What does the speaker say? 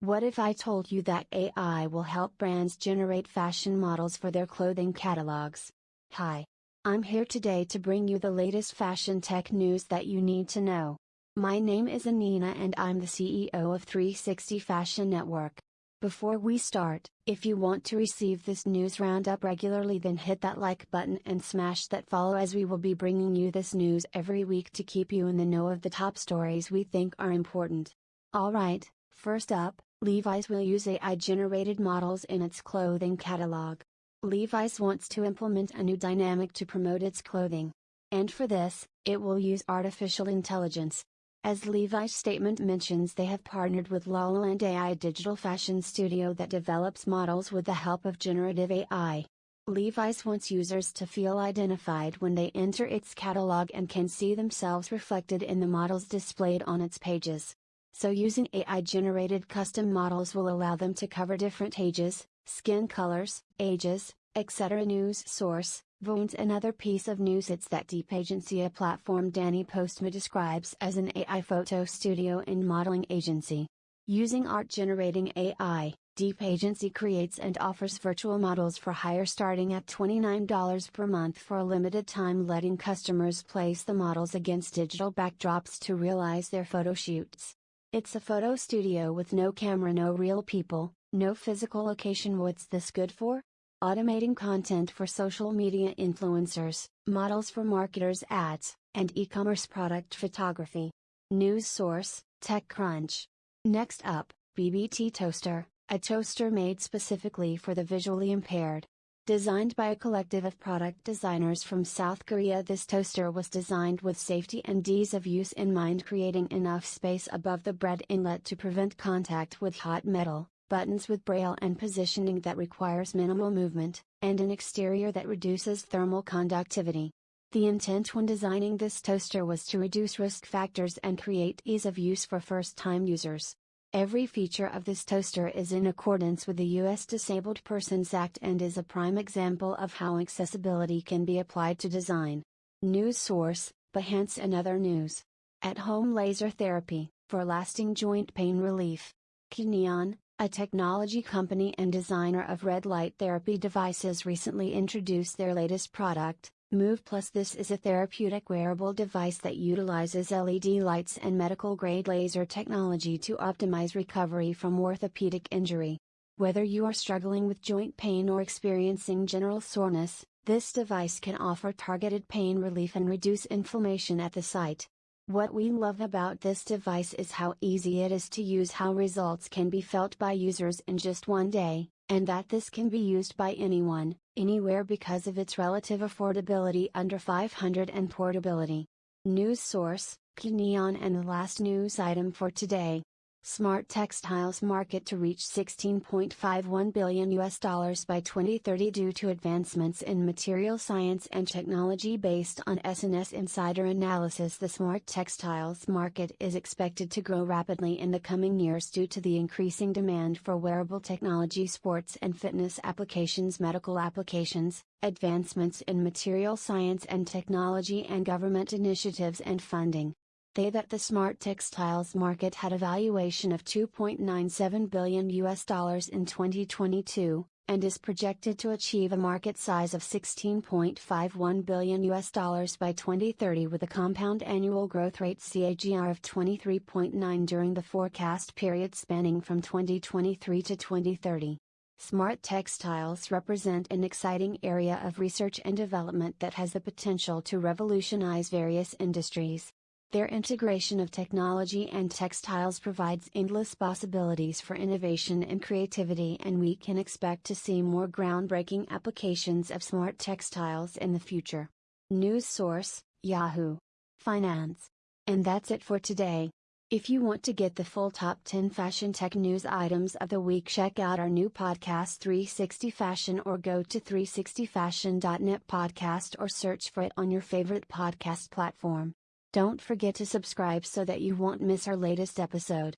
What if I told you that AI will help brands generate fashion models for their clothing catalogs? Hi. I'm here today to bring you the latest fashion tech news that you need to know. My name is Anina and I'm the CEO of 360 Fashion Network. Before we start, if you want to receive this news roundup regularly, then hit that like button and smash that follow as we will be bringing you this news every week to keep you in the know of the top stories we think are important. Alright, first up, Levi's will use AI generated models in its clothing catalog. Levi's wants to implement a new dynamic to promote its clothing. And for this, it will use artificial intelligence. As Levi's statement mentions, they have partnered with Lalaland AI digital fashion studio that develops models with the help of generative AI. Levi's wants users to feel identified when they enter its catalog and can see themselves reflected in the models displayed on its pages so using AI generated custom models will allow them to cover different ages, skin colors, ages, etc. News source, Voons another piece of news it's that Deep Agency a platform Danny Postma describes as an AI photo studio and modeling agency. Using art generating AI, Deep Agency creates and offers virtual models for hire starting at $29 per month for a limited time letting customers place the models against digital backdrops to realize their photo shoots. It's a photo studio with no camera, no real people, no physical location. What's this good for? Automating content for social media influencers, models for marketers' ads, and e commerce product photography. News source TechCrunch. Next up, BBT Toaster, a toaster made specifically for the visually impaired. Designed by a collective of product designers from South Korea, this toaster was designed with safety and ease of use in mind, creating enough space above the bread inlet to prevent contact with hot metal, buttons with braille and positioning that requires minimal movement, and an exterior that reduces thermal conductivity. The intent when designing this toaster was to reduce risk factors and create ease of use for first time users. Every feature of this toaster is in accordance with the U.S. Disabled Persons Act and is a prime example of how accessibility can be applied to design. News source, Behance and other news. At home laser therapy, for lasting joint pain relief. Kineon, a technology company and designer of red light therapy devices recently introduced their latest product, Move Plus This is a therapeutic wearable device that utilizes LED lights and medical grade laser technology to optimize recovery from orthopedic injury. Whether you are struggling with joint pain or experiencing general soreness, this device can offer targeted pain relief and reduce inflammation at the site. What we love about this device is how easy it is to use, how results can be felt by users in just one day, and that this can be used by anyone, anywhere because of its relative affordability under 500 and portability. News source, Kineon and the last news item for today. Smart textiles market to reach 16.51 billion US dollars by 2030 due to advancements in material science and technology based on SNS Insider analysis. The smart textiles market is expected to grow rapidly in the coming years due to the increasing demand for wearable technology, sports and fitness applications, medical applications, advancements in material science and technology and government initiatives and funding they that the smart textiles market had a valuation of 2.97 billion US dollars in 2022 and is projected to achieve a market size of 16.51 billion US dollars by 2030 with a compound annual growth rate CAGR of 23.9 during the forecast period spanning from 2023 to 2030. Smart textiles represent an exciting area of research and development that has the potential to revolutionize various industries. Their integration of technology and textiles provides endless possibilities for innovation and creativity, and we can expect to see more groundbreaking applications of smart textiles in the future. News source Yahoo! Finance. And that's it for today. If you want to get the full top 10 fashion tech news items of the week, check out our new podcast 360 Fashion or go to 360fashion.net podcast or search for it on your favorite podcast platform. Don't forget to subscribe so that you won't miss our latest episode.